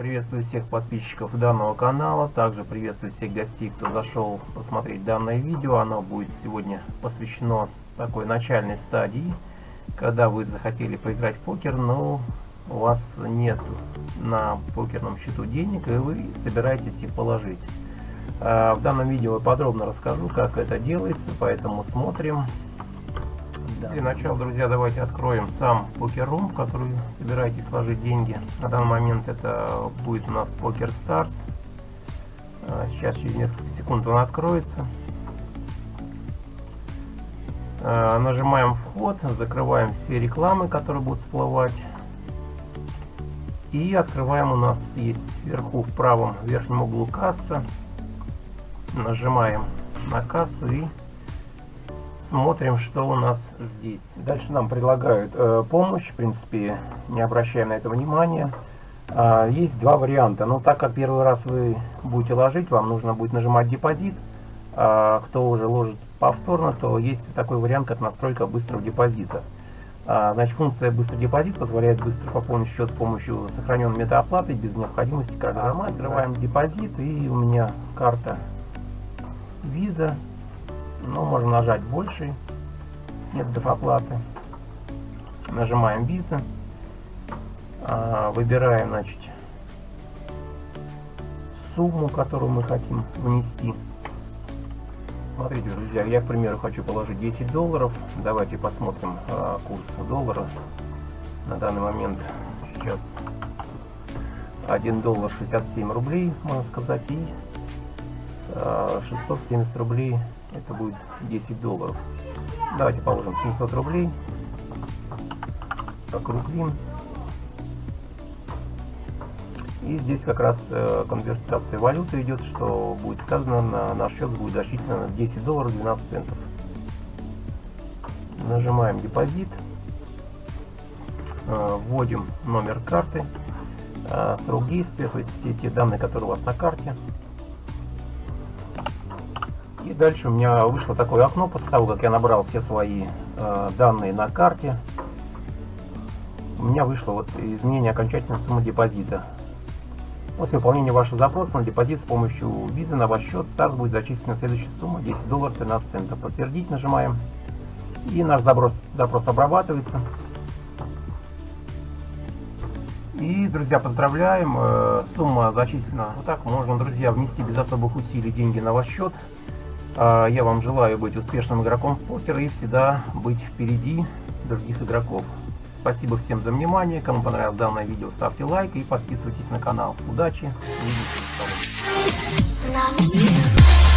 Приветствую всех подписчиков данного канала, также приветствую всех гостей, кто зашел посмотреть данное видео. Оно будет сегодня посвящено такой начальной стадии, когда вы захотели поиграть в покер, но у вас нет на покерном счету денег, и вы собираетесь их положить. А, в данном видео я подробно расскажу, как это делается, поэтому смотрим. Для начала, друзья, давайте откроем сам покер-рум, в который собираетесь сложить деньги. На данный момент это будет у нас Poker Stars. А, сейчас через несколько секунд он откроется. А, нажимаем вход, закрываем все рекламы, которые будут всплывать. И открываем, у нас есть вверху в правом верхнем углу касса. Нажимаем на кассу и смотрим, что у нас здесь. Дальше нам предлагают э, помощь, в принципе, не обращаем на это внимания. А, есть два варианта. Но так как первый раз вы будете ложить, вам нужно будет нажимать депозит. А, кто уже ложит повторно, то есть такой вариант, как настройка быстрого депозита. А, значит, функция быстрый депозит позволяет быстро пополнить счет с помощью сохраненной метаоплаты без необходимости каждый раз. Открываем депозит и у меня карта Visa. Ну, можно нажать больше методов оплаты. Нажимаем Visa. А, выбираем, значит, сумму, которую мы хотим внести. Смотрите, друзья, я, к примеру, хочу положить 10 долларов. Давайте посмотрим э, курс доллара. На данный момент сейчас 1 доллар 67 рублей, можно сказать, и э, 670 рублей, это будет 10 долларов. Давайте положим 700 рублей, округлим. И здесь как раз э, конвертация валюты идет, что будет сказано, на наш счет будет зачислено 10 долларов 12 центов. Нажимаем депозит, э, вводим номер карты, э, срок действия, то есть все те данные, которые у вас на карте. И дальше у меня вышло такое окно, после того, как я набрал все свои данные на карте, у меня вышло вот изменение окончательной суммы депозита. После выполнения вашего запроса на депозит с помощью визы на ваш счет Старс будет зачислена следующая сумма 10 долларов 13 центов. Подтвердить нажимаем. И наш запрос, запрос обрабатывается. И, друзья, поздравляем, э, сумма зачислена. Вот так можно, друзья, внести без особых усилий деньги на ваш счет. Э, я вам желаю быть успешным игроком в покер и всегда быть впереди других игроков. Спасибо всем за внимание. Кому понравилось данное видео, ставьте лайк и подписывайтесь на канал. Удачи! Увидимся.